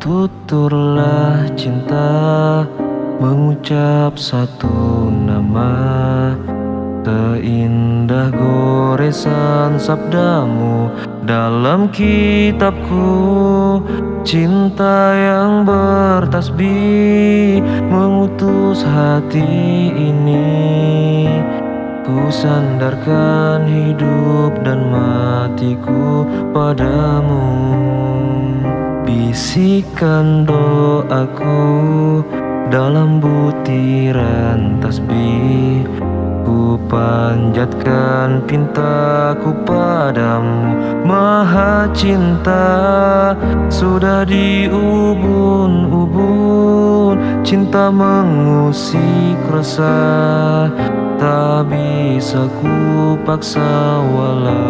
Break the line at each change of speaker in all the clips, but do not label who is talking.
Tuturlah cinta mengucap satu nama. Teindah goresan sabdamu dalam kitabku. Cinta yang bertasbih mengutus hati ini. Ku sandarkan hidup dan matiku padamu Bisikan doaku dalam butiran tasbih. Ku panjatkan pintaku padamu Maha cinta. Sudah diubun-ubun Cinta mengusik rasa. Tak bisa ku paksa walau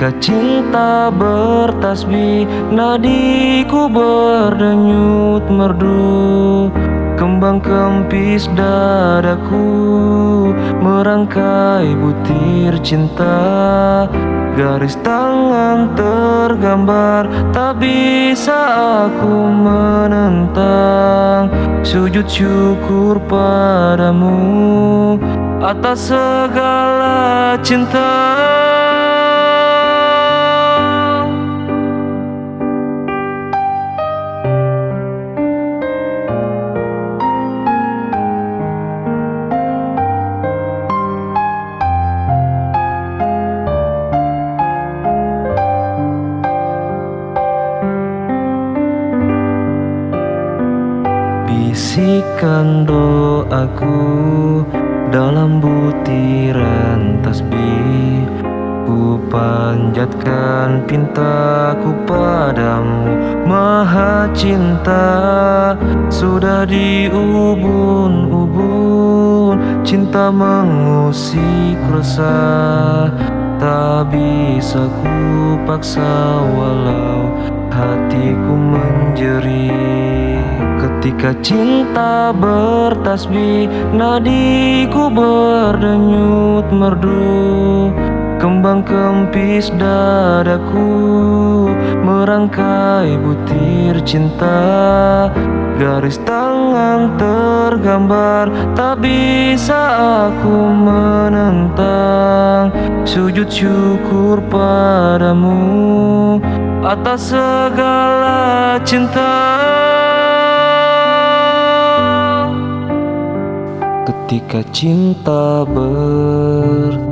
Ketika cinta bertasbih Nadiku berdenyut merdu. Kembang kempis dadaku Merangkai butir cinta. Garis tangan tergambar Tak bisa aku menentang. Sujud syukur padamu Atas segala cinta Bisikan doaku dalam butiran tasbih Ku panjatkan pintaku padamu Maha cinta. Sudah diubun-ubun Cinta mengusik resah Tak bisa ku paksa walau hatiku menjerit Ketika cinta bertasbih Nadiku berdenyut merdu. Kembang kempis dadaku Merangkai butir cinta. Garis tangan tergambar Tak bisa aku menentang. Sujud syukur padamu Atas segala cinta Ketika cinta bertasbih